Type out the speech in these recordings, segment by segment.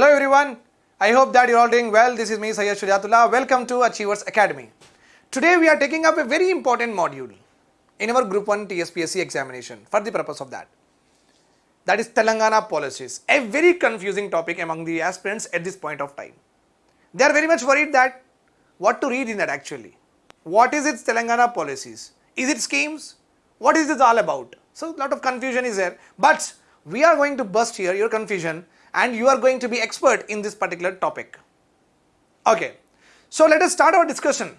Hello everyone. I hope that you're all doing well. This is me Sayyid Shujatullah. Welcome to Achievers Academy. Today we are taking up a very important module in our Group 1 TSPSC examination for the purpose of that. That is Telangana policies. A very confusing topic among the aspirants at this point of time. They are very much worried that what to read in that actually. What is its Telangana policies? Is it schemes? What is this all about? So lot of confusion is there. But we are going to bust here your confusion and you are going to be expert in this particular topic. Okay. So let us start our discussion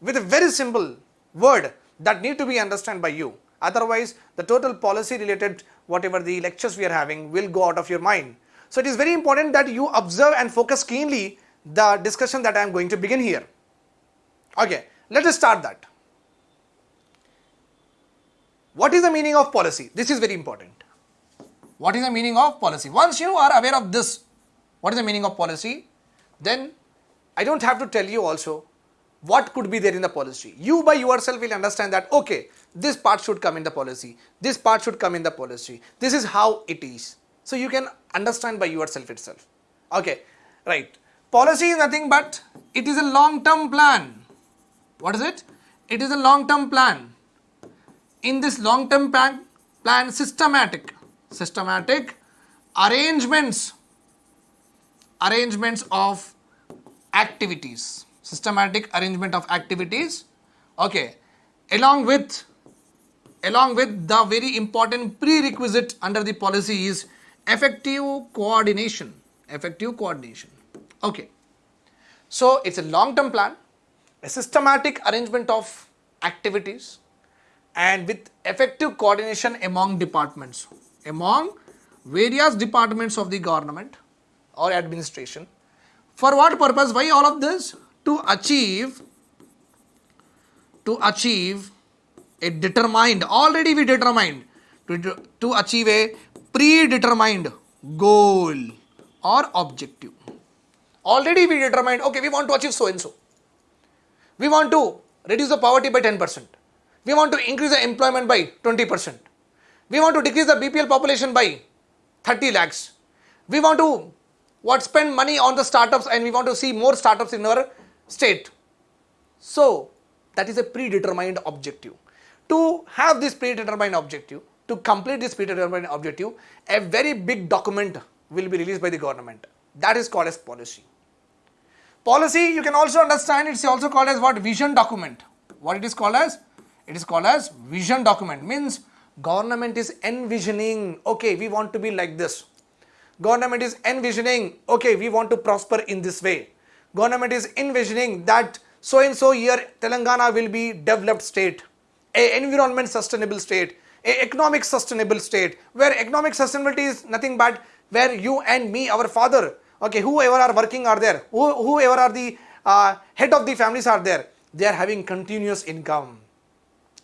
with a very simple word that need to be understood by you. Otherwise, the total policy related whatever the lectures we are having will go out of your mind. So it is very important that you observe and focus keenly the discussion that I am going to begin here. Okay, let us start that. What is the meaning of policy? This is very important. What is the meaning of policy? Once you are aware of this, what is the meaning of policy? Then I don't have to tell you also what could be there in the policy. You by yourself will understand that okay, this part should come in the policy, this part should come in the policy, this is how it is. So you can understand by yourself itself. Okay, right. Policy is nothing but it is a long term plan. What is it? It is a long term plan. In this long term plan, plan systematic, systematic arrangements, arrangements of activities systematic arrangement of activities. Okay along with along with the very important prerequisite under the policy is effective coordination effective coordination. Okay so it's a long term plan a systematic arrangement of activities and with effective coordination among departments among various departments of the government or administration for what purpose? Why all of this? To achieve, to achieve a determined, already we determined, to, to achieve a predetermined goal or objective. Already we determined, okay, we want to achieve so and so. We want to reduce the poverty by 10%. We want to increase the employment by 20%. We want to decrease the BPL population by 30 lakhs. We want to what spend money on the startups and we want to see more startups in our state. So that is a predetermined objective. To have this predetermined objective, to complete this predetermined objective, a very big document will be released by the government. That is called as policy. Policy you can also understand it's also called as what vision document. What it is called as? It is called as vision document means government is envisioning okay we want to be like this. Government is envisioning okay we want to prosper in this way. Government is envisioning that so and so year telangana will be developed state a environment sustainable state a economic sustainable state where economic sustainability is nothing but where you and me our father okay whoever are working are there Who, whoever are the uh, head of the families are there. They are having continuous income.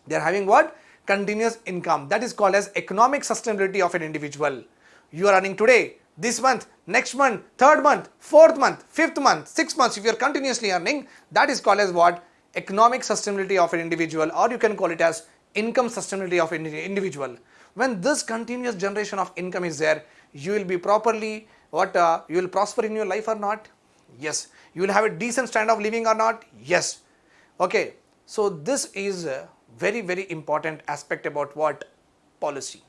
They are having what continuous income that is called as economic sustainability of an individual you are earning today this month, next month, third month, fourth month, fifth month, sixth month, if you are continuously earning, that is called as what? Economic sustainability of an individual or you can call it as income sustainability of an individual. When this continuous generation of income is there, you will be properly, what, uh, you will prosper in your life or not? Yes. You will have a decent standard of living or not? Yes. Okay. So this is a very, very important aspect about what? Policy.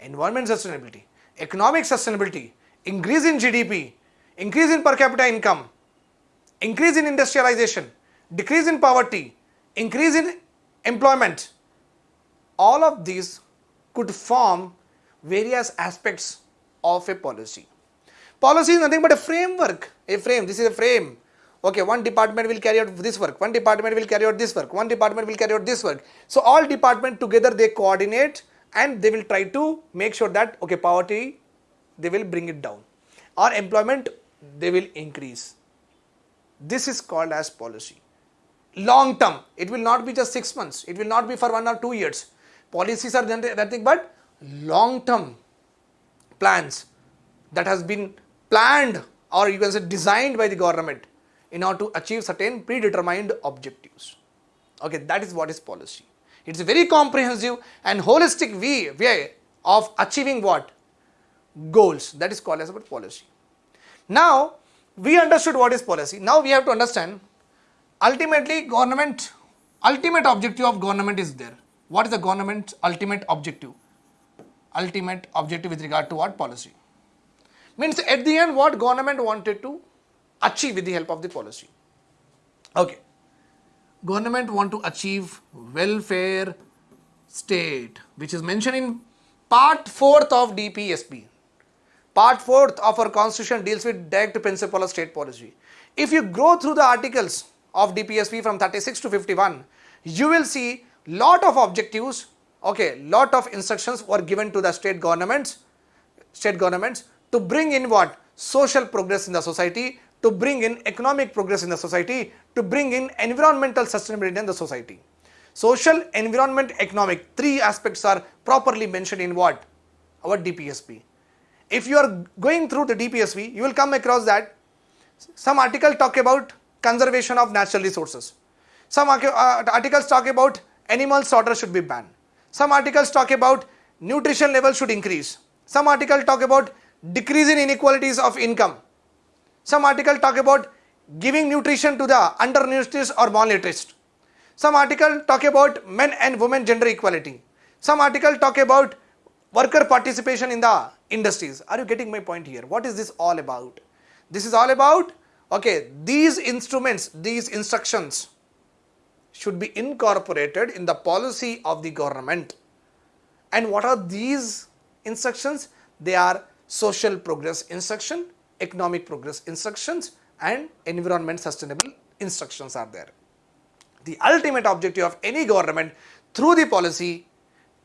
Environment sustainability economic sustainability, increase in GDP, increase in per capita income, increase in industrialization, decrease in poverty, increase in employment, all of these could form various aspects of a policy. Policy is nothing but a framework, a frame, this is a frame. Okay, one department will carry out this work, one department will carry out this work, one department will carry out this work. So all department together they coordinate and they will try to make sure that okay poverty they will bring it down or employment they will increase. This is called as policy. Long term, it will not be just 6 months, it will not be for 1 or 2 years. Policies are nothing but long term plans that has been planned or you can say designed by the government in order to achieve certain predetermined objectives. Okay, that is what is policy. It's a very comprehensive and holistic way, way of achieving what? Goals. That is called as about policy. Now, we understood what is policy. Now we have to understand ultimately government, ultimate objective of government is there. What is the government's ultimate objective? Ultimate objective with regard to what policy? Means at the end what government wanted to achieve with the help of the policy. Okay. Government want to achieve welfare state which is mentioned in part 4th of DPSP. Part 4th of our constitution deals with direct principle of state policy. If you go through the articles of DPSP from 36 to 51, you will see lot of objectives, okay, lot of instructions were given to the state governments, state governments to bring in what? Social progress in the society, to bring in economic progress in the society, to bring in environmental sustainability in the society. Social, environment, economic, three aspects are properly mentioned in what? Our DPSP. If you are going through the DPSP, you will come across that some article talk about conservation of natural resources. Some uh, articles talk about animal slaughter should be banned. Some articles talk about nutrition level should increase. Some article talk about decrease in inequalities of income. Some article talk about giving nutrition to the undernourished or malnourished. Some article talk about men and women gender equality. Some article talk about worker participation in the industries. Are you getting my point here? What is this all about? This is all about, okay, these instruments, these instructions should be incorporated in the policy of the government. And what are these instructions? They are social progress instruction, economic progress instructions and environment sustainable instructions are there. The ultimate objective of any government through the policy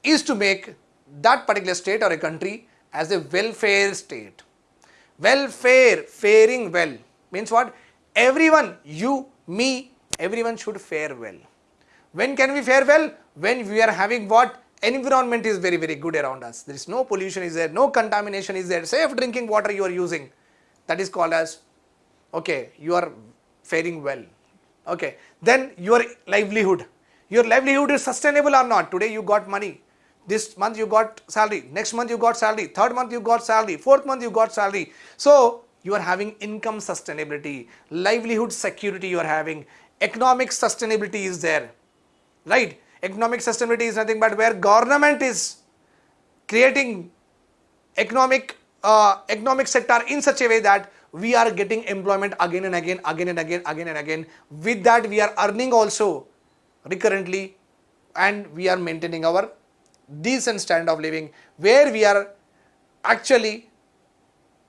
is to make that particular state or a country as a welfare state. Welfare, faring well means what? Everyone, you, me, everyone should fare well. When can we fare well? When we are having what? Environment is very, very good around us. There is no pollution is there, no contamination is there, safe drinking water you are using. That is called as, okay, you are faring well. Okay. Then your livelihood. Your livelihood is sustainable or not. Today you got money this month you got salary, next month you got salary, third month you got salary, fourth month you got salary. So you are having income sustainability, livelihood security you are having, economic sustainability is there, right? Economic sustainability is nothing but where government is creating economic uh, economic sector in such a way that we are getting employment again and again, again and again, again and again. With that we are earning also recurrently and we are maintaining our decent standard of living where we are actually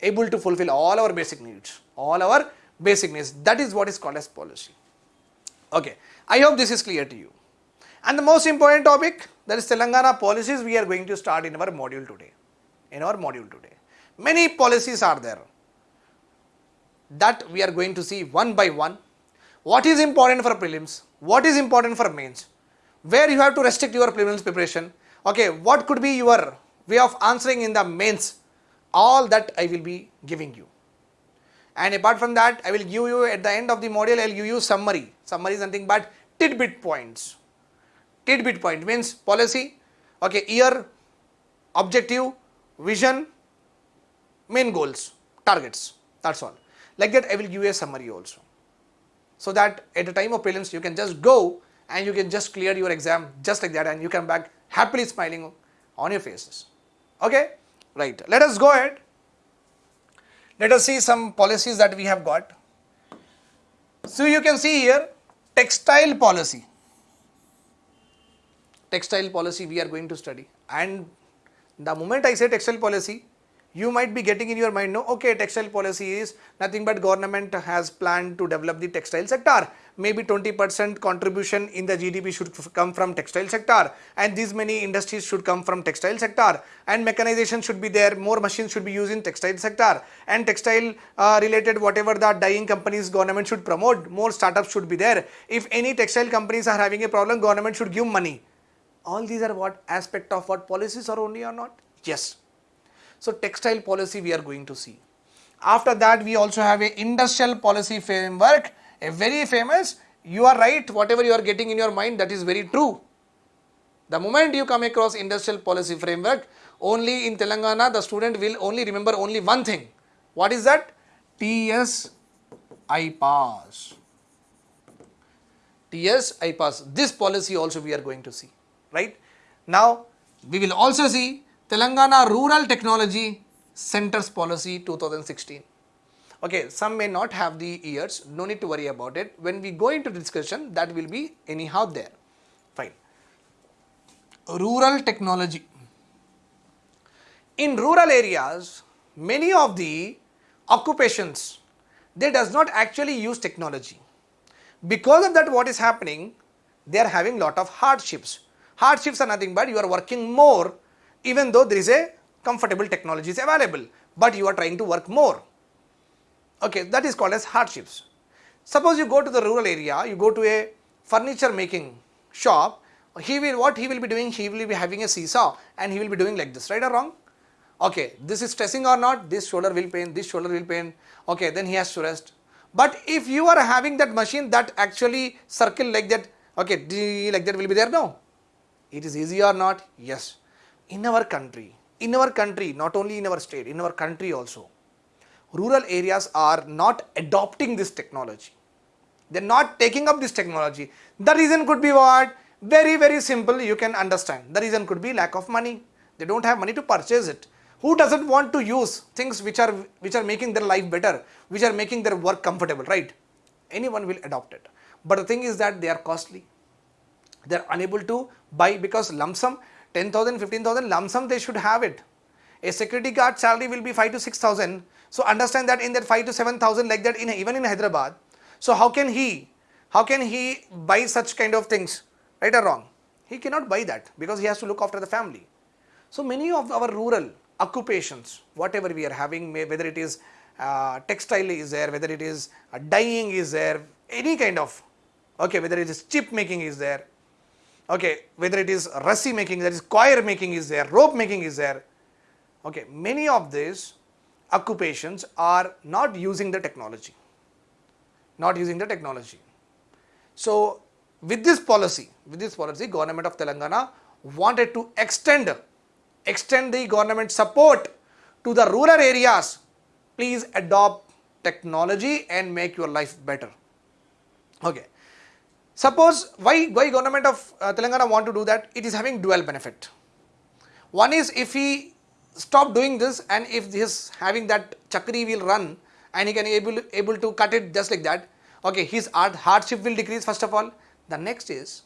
able to fulfill all our basic needs, all our basic needs. That is what is called as policy. Okay, I hope this is clear to you. And the most important topic that is Telangana policies we are going to start in our module today. In our module today. Many policies are there that we are going to see one by one. What is important for prelims? What is important for mains? Where you have to restrict your prelims preparation okay what could be your way of answering in the mains all that I will be giving you and apart from that I will give you at the end of the module I will give you summary summary is nothing but tidbit points tidbit point means policy okay year objective vision main goals targets that's all like that I will give you a summary also so that at the time of prelims you can just go and you can just clear your exam just like that and you come back happily smiling on your faces. Okay, right. Let us go ahead. Let us see some policies that we have got. So you can see here textile policy. Textile policy we are going to study and the moment I say textile policy you might be getting in your mind no okay textile policy is nothing but government has planned to develop the textile sector. Maybe 20 percent contribution in the gdp should come from textile sector and these many industries should come from textile sector and mechanization should be there more machines should be used in textile sector and textile uh, related whatever the dyeing companies government should promote more startups should be there. If any textile companies are having a problem government should give money. All these are what aspect of what policies are only or not? Yes so textile policy we are going to see. After that we also have a industrial policy framework, a very famous, you are right, whatever you are getting in your mind that is very true. The moment you come across industrial policy framework, only in Telangana the student will only remember only one thing. What is that? TS IPAS. TS IPAS. This policy also we are going to see, right? Now, we will also see Telangana Rural Technology Centers Policy 2016. Okay, some may not have the years, no need to worry about it. When we go into the discussion, that will be anyhow there. Fine. Rural technology. In rural areas, many of the occupations, they does not actually use technology. Because of that what is happening, they are having lot of hardships. Hardships are nothing but you are working more even though there is a comfortable technology is available, but you are trying to work more okay that is called as hardships. Suppose you go to the rural area, you go to a furniture making shop, he will what he will be doing, he will be having a seesaw and he will be doing like this, right or wrong? Okay, this is stressing or not, this shoulder will pain, this shoulder will pain, okay, then he has to rest. But if you are having that machine that actually circle like that, okay, like that will be there, no. It is easy or not? Yes. In our country, in our country, not only in our state, in our country also, rural areas are not adopting this technology. They are not taking up this technology. The reason could be what? Very, very simple, you can understand. The reason could be lack of money. They don't have money to purchase it. Who doesn't want to use things which are which are making their life better, which are making their work comfortable, right? Anyone will adopt it. But the thing is that they are costly. They are unable to buy because lump sum 10,000, 15,000 lump sum they should have it. A security guard salary will be 5 to 6,000 so understand that in that 5 to 7000 like that in even in Hyderabad. So how can he, how can he buy such kind of things, right or wrong? He cannot buy that because he has to look after the family. So many of our rural occupations, whatever we are having, whether it is uh, textile is there, whether it is uh, dyeing is there, any kind of, okay, whether it is chip making is there, okay, whether it is rassi making, that is coir making is there, rope making is there, okay, many of these occupations are not using the technology, not using the technology. So, with this policy, with this policy, government of Telangana wanted to extend, extend the government support to the rural areas. Please adopt technology and make your life better. Okay. Suppose why, why government of uh, Telangana want to do that? It is having dual benefit. One is if he stop doing this and if this having that chakri will run and he can able able to cut it just like that okay his hardship will decrease first of all the next is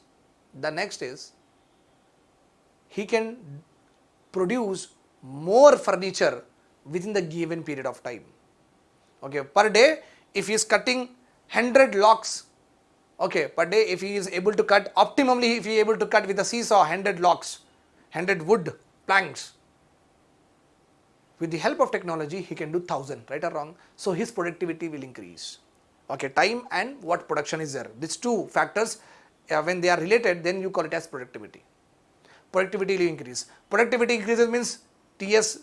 the next is he can produce more furniture within the given period of time okay per day if he is cutting 100 locks okay per day if he is able to cut optimally if he is able to cut with a seesaw 100 locks 100 wood planks with the help of technology, he can do 1000, right or wrong? So, his productivity will increase. Okay, time and what production is there. These two factors, uh, when they are related, then you call it as productivity. Productivity will increase. Productivity increases means TS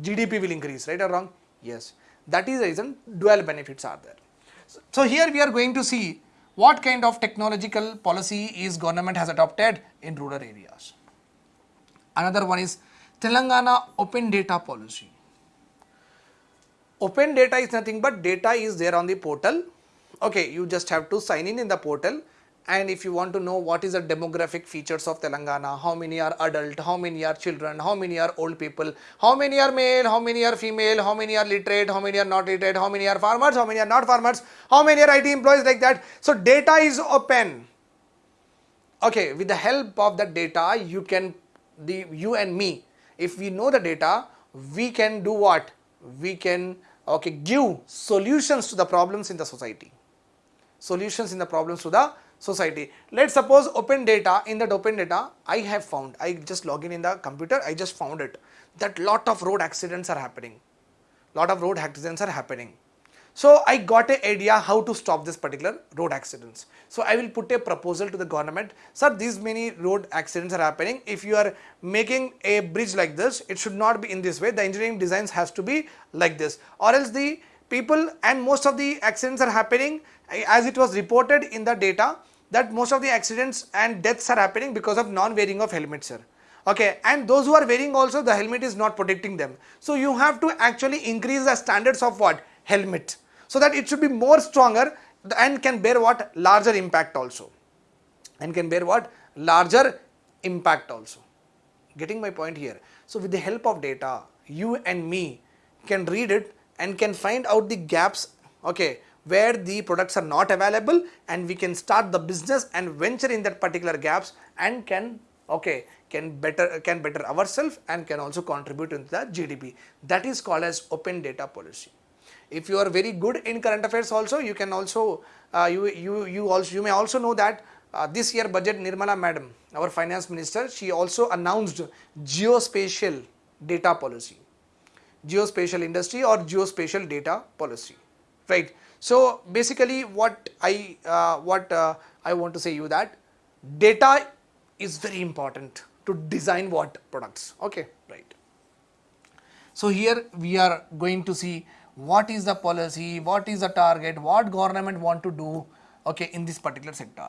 GDP will increase, right or wrong? Yes. That is the reason dual benefits are there. So, here we are going to see what kind of technological policy is government has adopted in rural areas. Another one is Telangana open data policy. Open data is nothing but data is there on the portal. Okay, you just have to sign in in the portal and if you want to know what is the demographic features of Telangana, how many are adult, how many are children, how many are old people, how many are male, how many are female, how many are literate, how many are not literate, how many are farmers, how many are not farmers, how many are IT employees like that. So data is open. Okay, with the help of that data, you can, the you and me, if we know the data, we can do what? We can okay, give solutions to the problems in the society. Solutions in the problems to the society. Let's suppose open data, in that open data, I have found, I just log in in the computer, I just found it, that lot of road accidents are happening. Lot of road accidents are happening. So I got an idea how to stop this particular road accidents. So I will put a proposal to the government. Sir, these many road accidents are happening. If you are making a bridge like this, it should not be in this way. The engineering designs has to be like this or else the people and most of the accidents are happening eh, as it was reported in the data that most of the accidents and deaths are happening because of non-wearing of helmets sir. Okay and those who are wearing also the helmet is not protecting them. So you have to actually increase the standards of what? Helmet. So that it should be more stronger and can bear what? Larger impact also. And can bear what? Larger impact also. Getting my point here? So with the help of data you and me can read it and can find out the gaps okay where the products are not available and we can start the business and venture in that particular gaps and can okay can better can better ourselves and can also contribute into the GDP that is called as open data policy. If you are very good in current affairs also you can also uh, you you you also you may also know that uh, this year budget Nirmala madam our finance minister she also announced geospatial data policy geospatial industry or geospatial data policy right? So basically what i uh, what uh, i want to say you that data is very important to design what products okay? Right. So here we are going to see what is the policy what is the target what government want to do okay in this particular sector.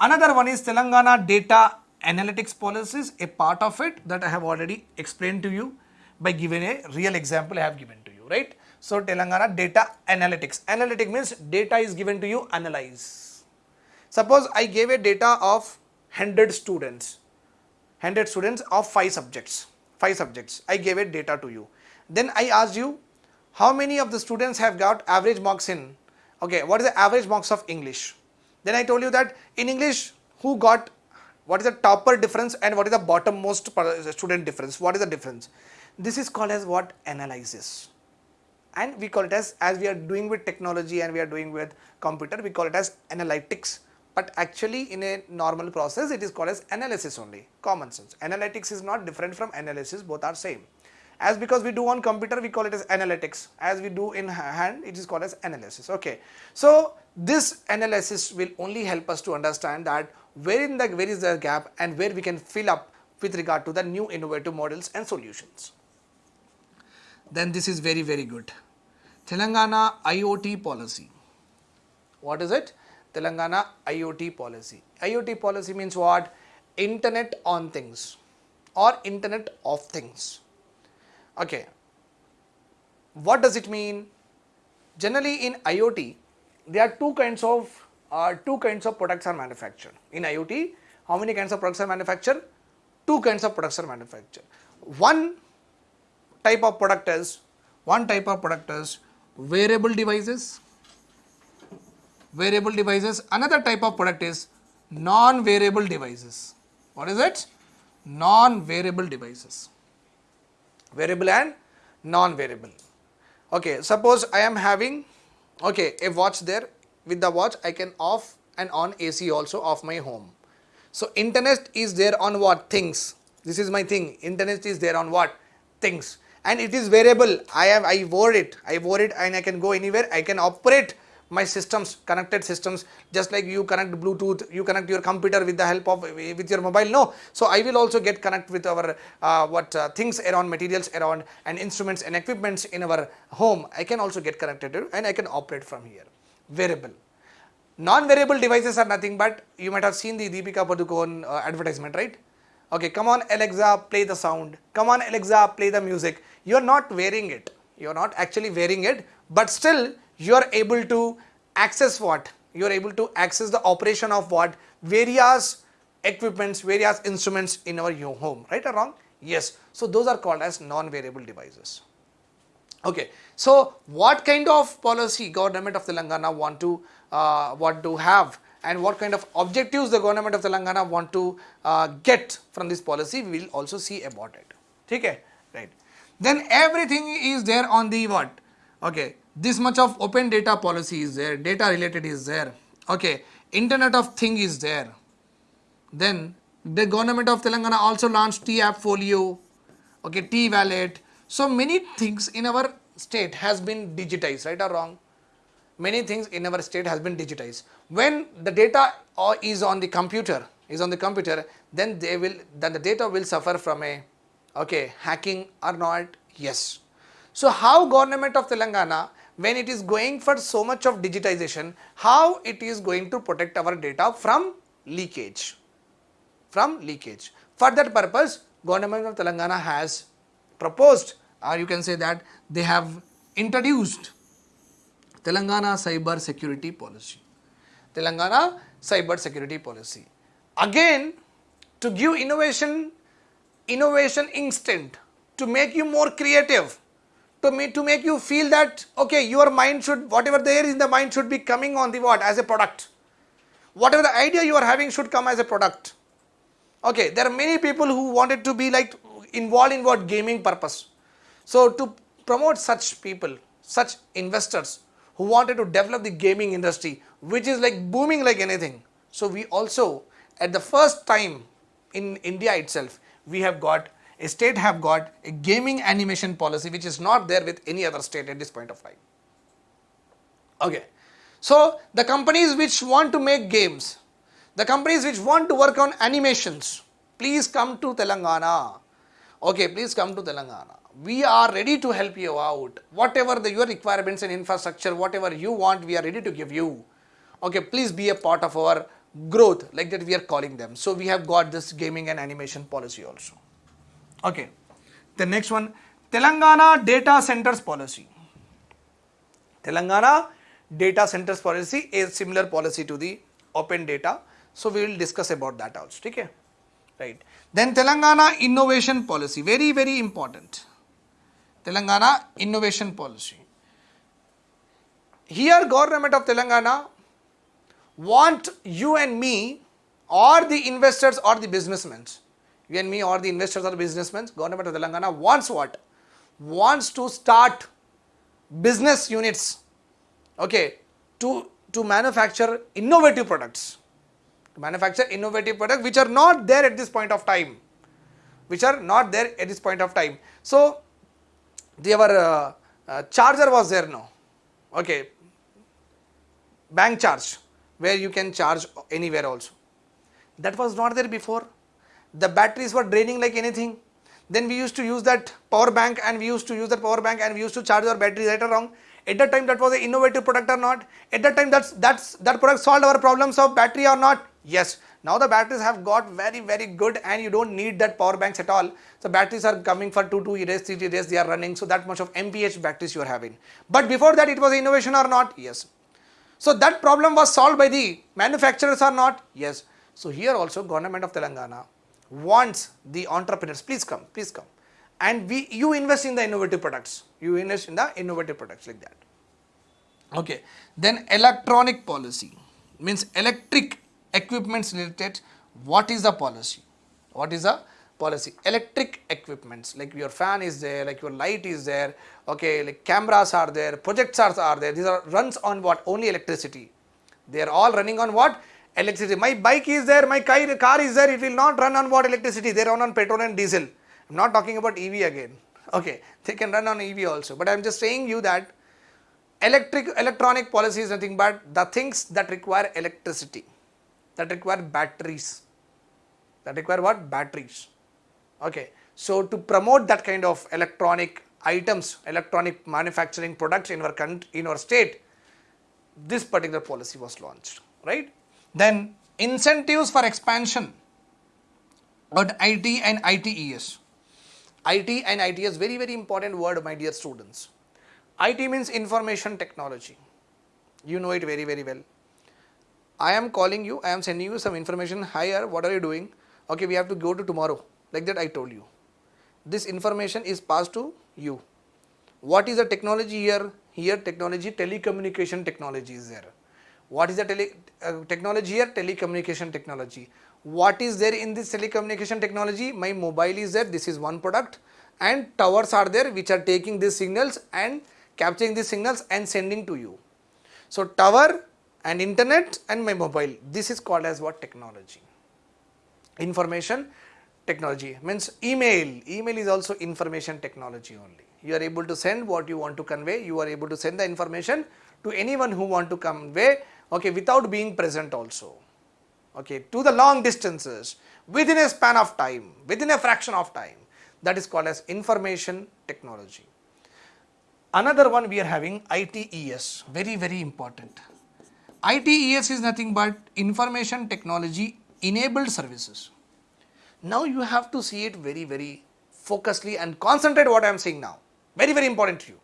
Another one is telangana data analytics policies a part of it that i have already explained to you by giving a real example i have given to you right? So telangana data analytics. Analytic means data is given to you analyze. Suppose i gave a data of 100 students 100 students of 5 subjects 5 subjects. I gave a data to you. Then I asked you how many of the students have got average marks in okay what is the average marks of English? Then I told you that in English who got what is the topper difference and what is the bottommost student difference? What is the difference this is called as what? Analysis. And we call it as as we are doing with technology and we are doing with computer we call it as analytics. But actually in a normal process it is called as analysis only common sense. Analytics is not different from analysis both are same. As because we do on computer we call it as analytics. As we do in hand it is called as analysis. Okay. So this analysis will only help us to understand that where in the where is the gap and where we can fill up with regard to the new innovative models and solutions then this is very very good telangana iot policy what is it Telangana IoT policy. IoT policy means what? Internet on things or Internet of things. Okay. What does it mean? Generally in IoT, there are two kinds of uh, two kinds of products are manufactured. In IoT, how many kinds of products are manufactured? Two kinds of products are manufactured. One type of product is one type of product is variable devices variable devices. Another type of product is non-variable devices. What is it? non-variable devices. variable and non-variable Okay, suppose I am having okay a watch there. With the watch, I can off and on AC also of my home. So internet is there on what things. This is my thing. Internet is there on what things, and it is variable. I have I wore it. I wore it, and I can go anywhere. I can operate my systems connected systems just like you connect bluetooth you connect your computer with the help of with your mobile no so i will also get connect with our uh, what uh, things around materials around and instruments and equipments in our home i can also get connected and i can operate from here Variable. Non-variable devices are nothing but you might have seen the deepika padukone uh, advertisement right okay come on alexa play the sound come on alexa play the music you are not wearing it you are not actually wearing it but still you are able to access what? You are able to access the operation of what? Various equipments, various instruments in our home, right or wrong? Yes. So, those are called as non-variable devices. Okay. So, what kind of policy government of Telangana want to uh, want to have and what kind of objectives the government of Telangana want to uh, get from this policy we will also see about it. Okay, right. Then everything is there on the what? Okay, this much of open data policy is there, data related is there, okay, internet of thing is there. Then the government of Telangana also launched T-App Folio, okay, T-Wallet. So many things in our state has been digitized, right or wrong? Many things in our state has been digitized. When the data uh, is on the computer, is on the computer, then they will, then the data will suffer from a, okay, hacking or not? Yes. So how government of Telangana when it is going for so much of digitization, how it is going to protect our data from leakage, from leakage. For that purpose, government of Telangana has proposed or you can say that they have introduced Telangana Cyber Security Policy. Telangana Cyber Security Policy. Again, to give innovation, innovation instinct to make you more creative, to, me, to make you feel that, okay, your mind should, whatever there is in the mind should be coming on the what, as a product. Whatever the idea you are having should come as a product. Okay, there are many people who wanted to be like involved in what gaming purpose. So to promote such people, such investors who wanted to develop the gaming industry, which is like booming like anything. So we also, at the first time in India itself, we have got a state have got a gaming animation policy which is not there with any other state at this point of time. Okay. So the companies which want to make games, the companies which want to work on animations, please come to Telangana. Okay, please come to Telangana. We are ready to help you out. Whatever the, your requirements and infrastructure, whatever you want, we are ready to give you. Okay, please be a part of our growth like that we are calling them. So we have got this gaming and animation policy also. Okay. The next one, Telangana Data Centers Policy. Telangana Data Centers Policy is similar policy to the open data. So we will discuss about that also. Okay. Right. Then Telangana Innovation Policy, very, very important. Telangana Innovation Policy. Here government of Telangana want you and me or the investors or the businessmen you and me or the investors or the businessmen, government of Telangana wants what? Wants to start business units, okay, to, to manufacture innovative products. To manufacture innovative products which are not there at this point of time. Which are not there at this point of time. So, their uh, uh, charger was there now, okay, bank charge where you can charge anywhere also. That was not there before the batteries were draining like anything. Then we used to use that power bank and we used to use that power bank and we used to charge our battery right or wrong. At that time that was an innovative product or not? At that time that's that's that product solved our problems of battery or not? Yes. Now the batteries have got very very good and you don't need that power banks at all. So batteries are coming for 2 2 days, 3 days they are running. So that much of MPH batteries you are having. But before that it was innovation or not? Yes. So that problem was solved by the manufacturers or not? Yes. So here also government of Telangana wants the entrepreneurs, please come, please come. And we, you invest in the innovative products. You invest in the innovative products like that. Okay. Then electronic policy means electric equipments related. What is the policy? What is the policy? Electric equipments like your fan is there, like your light is there. Okay, like cameras are there, projectors are there. These are runs on what? Only electricity. They are all running on what? electricity. My bike is there, my car is there, it will not run on what electricity, they run on petrol and diesel. I am not talking about EV again. Okay, they can run on EV also, but I am just saying you that electric electronic policy is nothing but the things that require electricity, that require batteries, that require what? Batteries. Okay, so to promote that kind of electronic items, electronic manufacturing products in our country, in our state, this particular policy was launched, right? Then incentives for expansion on IT and ITES. IT and ITES very very important word my dear students. IT means information technology. You know it very very well. I am calling you, I am sending you some information higher, what are you doing? Okay, we have to go to tomorrow. Like that I told you. This information is passed to you. What is the technology here? Here technology, telecommunication technology is there. What is the tele, uh, technology here? Telecommunication technology. What is there in this telecommunication technology? My mobile is there, this is one product and towers are there which are taking these signals and capturing these signals and sending to you. So, tower and internet and my mobile, this is called as what technology? Information technology means email, email is also information technology only. You are able to send what you want to convey, you are able to send the information to anyone who want to convey okay, without being present also, okay, to the long distances within a span of time, within a fraction of time that is called as information technology. Another one we are having ITES, very very important. ITES is nothing but information technology enabled services. Now you have to see it very very focusedly and concentrate what I am saying now, very very important to you.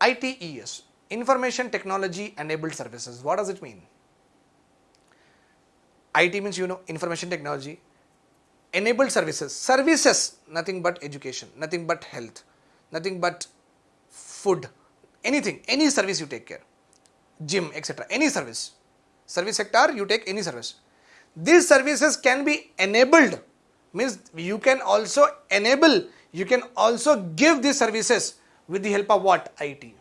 ITES, information technology enabled services. What does it mean? IT means you know information technology, enabled services, services nothing but education, nothing but health, nothing but food, anything, any service you take care, gym, etc. Any service, service sector you take any service. These services can be enabled means you can also enable, you can also give these services with the help of what? IT.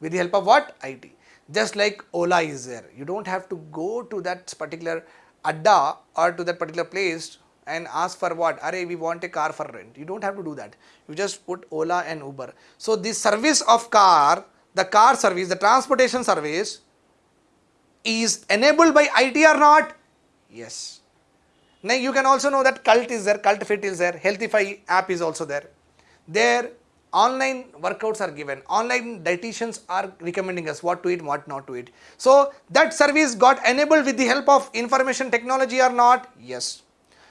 With the help of what? IT. Just like Ola is there. You don't have to go to that particular adda or to that particular place and ask for what? Are we want a car for rent. You don't have to do that. You just put Ola and Uber. So the service of car, the car service, the transportation service is enabled by IT or not? Yes. Now you can also know that Cult is there, Cult Fit is there, Healthify app is also there. There online workouts are given, online dietitians are recommending us what to eat, what not to eat. So that service got enabled with the help of information technology or not? Yes.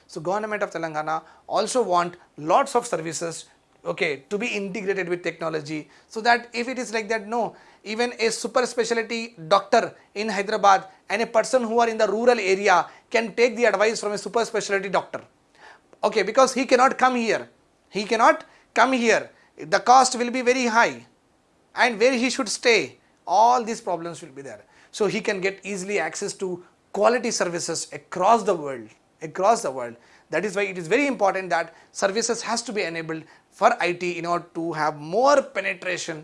So government of Telangana also want lots of services okay to be integrated with technology. So that if it is like that no even a super specialty doctor in Hyderabad and a person who are in the rural area can take the advice from a super specialty doctor. Okay because he cannot come here. He cannot come here. The cost will be very high and where he should stay all these problems will be there. So he can get easily access to quality services across the world across the world. That is why it is very important that services has to be enabled for IT in order to have more penetration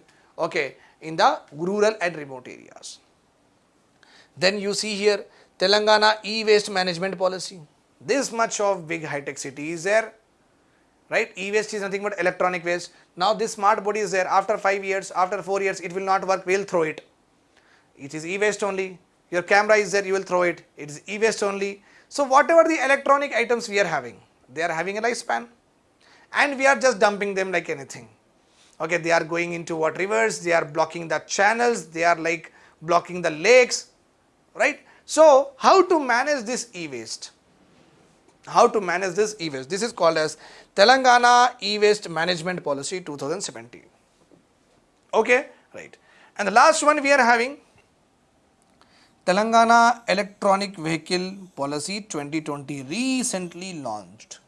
okay in the rural and remote areas. Then you see here Telangana e-waste management policy. This much of big high-tech city is there right? E-waste is nothing but electronic waste. Now this smart body is there. After 5 years after 4 years it will not work. We will throw it. It is e-waste only. Your camera is there. You will throw it. It is e-waste only. So whatever the electronic items we are having they are having a lifespan and we are just dumping them like anything okay they are going into what rivers they are blocking the channels they are like blocking the lakes right so how to manage this e-waste how to manage this e-waste. This is called as Telangana e-waste management policy 2017. Okay, right. And the last one we are having Telangana electronic vehicle policy 2020 recently launched.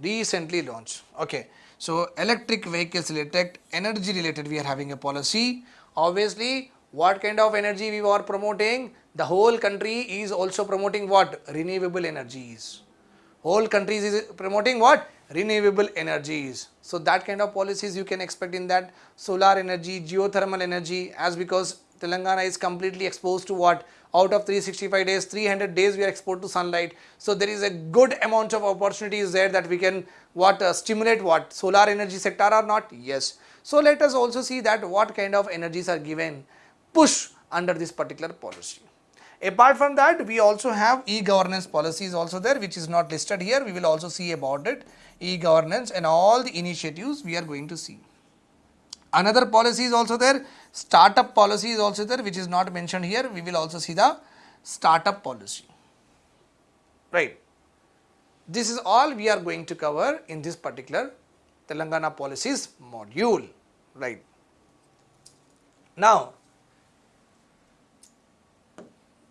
Recently launched. Okay. So electric vehicles related, energy related we are having a policy. Obviously what kind of energy we are promoting? The whole country is also promoting what? Renewable energies. Whole country is promoting what? Renewable energies. So that kind of policies you can expect in that solar energy, geothermal energy as because Telangana is completely exposed to what? Out of 365 days, 300 days we are exposed to sunlight. So there is a good amount of opportunities there that we can what uh, stimulate what? Solar energy sector or not? Yes. So let us also see that what kind of energies are given push under this particular policy. Apart from that, we also have e-governance policies also there which is not listed here. We will also see about it, e-governance and all the initiatives we are going to see. Another policy is also there, startup policy is also there which is not mentioned here. We will also see the startup policy. Right. This is all we are going to cover in this particular Telangana policies module. Right. Now,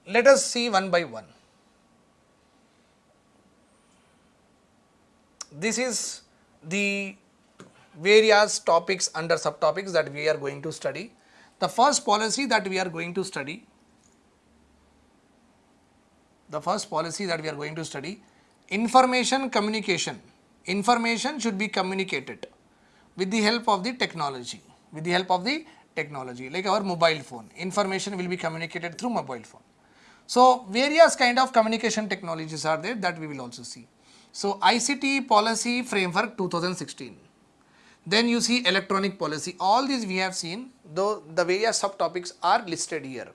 let us see one by one. This is the various topics under subtopics that we are going to study. The first policy that we are going to study, the first policy that we are going to study, information communication. Information should be communicated with the help of the technology, with the help of the technology like our mobile phone. Information will be communicated through mobile phone. So, various kind of communication technologies are there that we will also see. So, ICT policy framework 2016. Then you see electronic policy. All these we have seen though the various subtopics are listed here.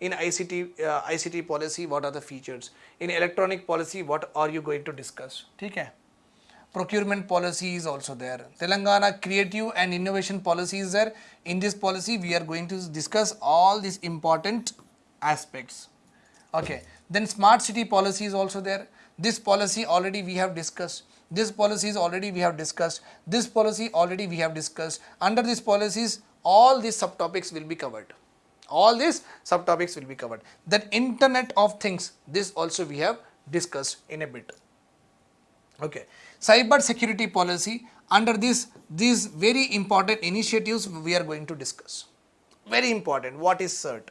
In ICT, uh, ICT policy what are the features? In electronic policy what are you going to discuss? Okay. Procurement policy is also there. Telangana creative and innovation policy is there. In this policy we are going to discuss all these important aspects okay then smart city policy is also there this policy already we have discussed this policy is already we have discussed this policy already we have discussed under these policies all these subtopics will be covered. All these subtopics will be covered. Then Internet of Things, this also we have discussed in a bit. Okay. Cyber security policy, under this, these very important initiatives we are going to discuss. Very important, what is CERT?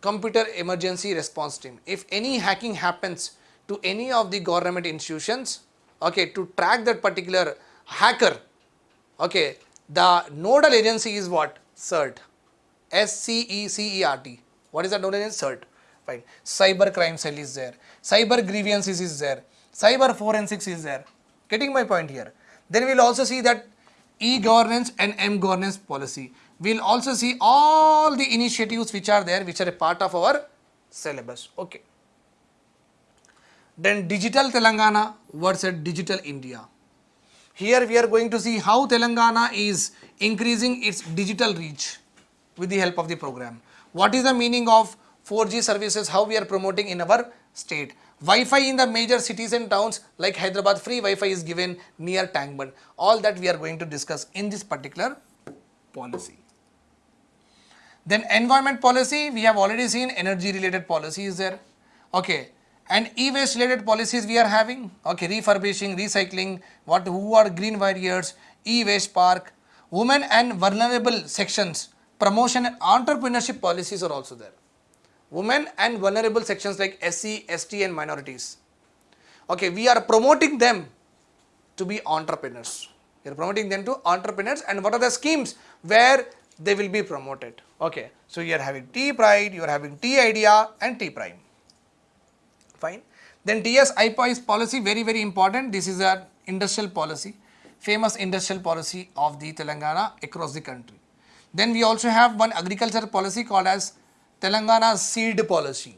Computer Emergency Response Team. If any hacking happens to any of the government institutions, okay, to track that particular hacker, okay, the nodal agency is what? CERT. S-C-E-C-E-R-T. What is that nodal agency? CERT. Fine. Cyber crime cell is there. Cyber grievances is there. Cyber forensics is there. Getting my point here. Then we will also see that e-governance and m-governance policy. We will also see all the initiatives which are there, which are a part of our syllabus. Okay. Then digital Telangana versus digital India. Here we are going to see how Telangana is increasing its digital reach with the help of the program. What is the meaning of 4G services, how we are promoting in our state. Wi-Fi in the major cities and towns like Hyderabad, free Wi-Fi is given near Tank All that we are going to discuss in this particular policy. Then environment policy, we have already seen energy related policies there. Okay, and e-waste related policies we are having? Okay refurbishing recycling what who are green warriors? E-waste park. Women and vulnerable sections. Promotion and entrepreneurship policies are also there. Women and vulnerable sections like SC, ST and minorities. Okay we are promoting them to be entrepreneurs. We are promoting them to entrepreneurs. And what are the schemes where they will be promoted? Okay so you are having T pride you are having T idea and T prime fine. Then TS iPASS policy very very important. This is an industrial policy, famous industrial policy of the Telangana across the country. Then we also have one agriculture policy called as Telangana seed policy.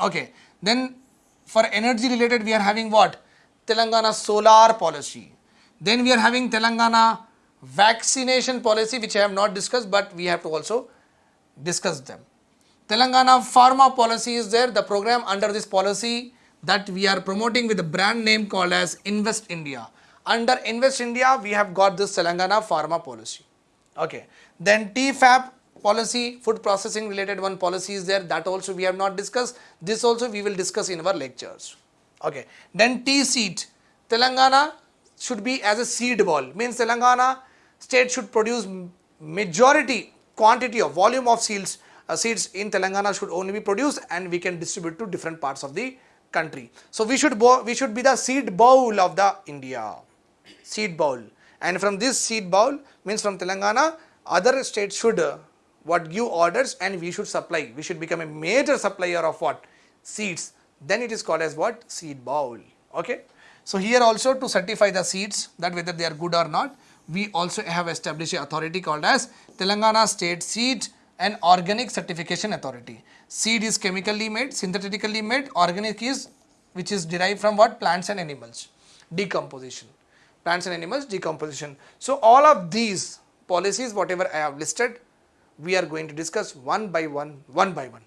Okay. Then for energy related we are having what? Telangana solar policy. Then we are having Telangana vaccination policy which I have not discussed but we have to also discuss them. Telangana pharma policy is there, the program under this policy that we are promoting with a brand name called as Invest India. Under Invest India, we have got this Telangana pharma policy. Okay. Then TFAP policy, food processing related one policy is there, that also we have not discussed. This also we will discuss in our lectures. Okay. Then T-seed, Telangana should be as a seed ball, means Telangana state should produce majority quantity of volume of seeds seeds in Telangana should only be produced and we can distribute to different parts of the country. So we should we should be the seed bowl of the India, seed bowl. And from this seed bowl means from Telangana, other states should uh, what give orders and we should supply. We should become a major supplier of what seeds. Then it is called as what seed bowl. Okay. So here also to certify the seeds that whether they are good or not, we also have established a authority called as Telangana State Seed an organic certification authority. Seed is chemically made, synthetically made, organic is which is derived from what? Plants and animals. Decomposition. Plants and animals decomposition. So all of these policies whatever I have listed we are going to discuss one by one, one by one.